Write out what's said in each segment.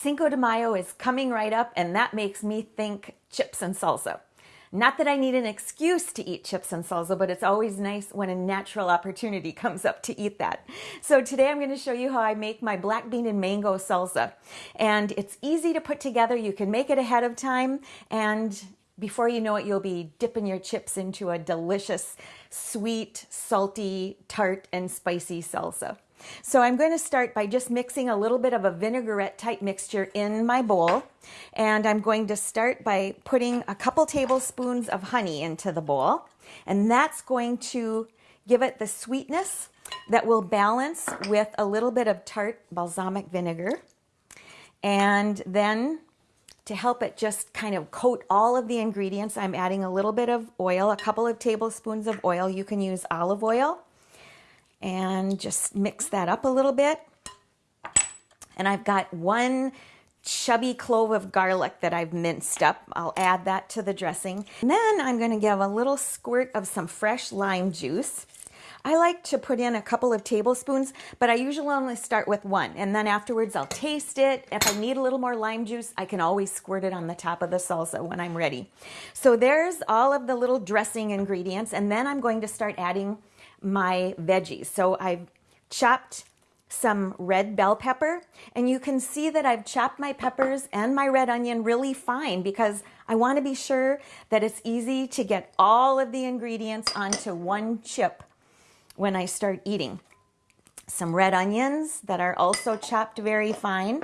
Cinco de Mayo is coming right up and that makes me think chips and salsa. Not that I need an excuse to eat chips and salsa, but it's always nice when a natural opportunity comes up to eat that. So today I'm going to show you how I make my black bean and mango salsa. And it's easy to put together. You can make it ahead of time and before you know it, you'll be dipping your chips into a delicious, sweet, salty, tart, and spicy salsa. So I'm going to start by just mixing a little bit of a vinaigrette type mixture in my bowl. And I'm going to start by putting a couple tablespoons of honey into the bowl. And that's going to give it the sweetness that will balance with a little bit of tart balsamic vinegar. And then to help it just kind of coat all of the ingredients, I'm adding a little bit of oil, a couple of tablespoons of oil. You can use olive oil and just mix that up a little bit. And I've got one chubby clove of garlic that I've minced up. I'll add that to the dressing. And then I'm going to give a little squirt of some fresh lime juice. I like to put in a couple of tablespoons, but I usually only start with one. And then afterwards I'll taste it. If I need a little more lime juice, I can always squirt it on the top of the salsa when I'm ready. So there's all of the little dressing ingredients. And then I'm going to start adding my veggies. So I've chopped some red bell pepper and you can see that I've chopped my peppers and my red onion really fine because I want to be sure that it's easy to get all of the ingredients onto one chip when I start eating some red onions that are also chopped very fine,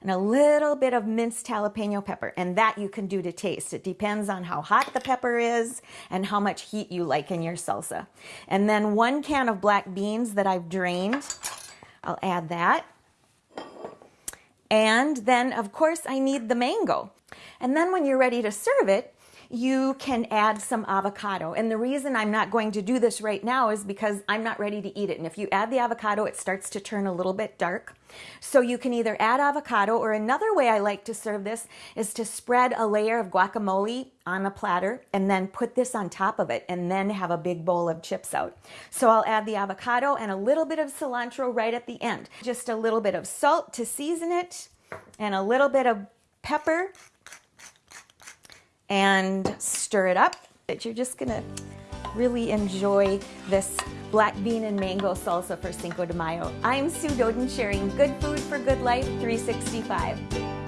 and a little bit of minced jalapeno pepper. And that you can do to taste. It depends on how hot the pepper is and how much heat you like in your salsa. And then one can of black beans that I've drained. I'll add that. And then, of course, I need the mango. And then when you're ready to serve it, you can add some avocado. And the reason I'm not going to do this right now is because I'm not ready to eat it. And if you add the avocado, it starts to turn a little bit dark. So you can either add avocado or another way I like to serve this is to spread a layer of guacamole on a platter and then put this on top of it and then have a big bowl of chips out. So I'll add the avocado and a little bit of cilantro right at the end. Just a little bit of salt to season it and a little bit of pepper and stir it up. But you're just gonna really enjoy this black bean and mango salsa for Cinco de Mayo. I'm Sue Doeden sharing good food for good life 365.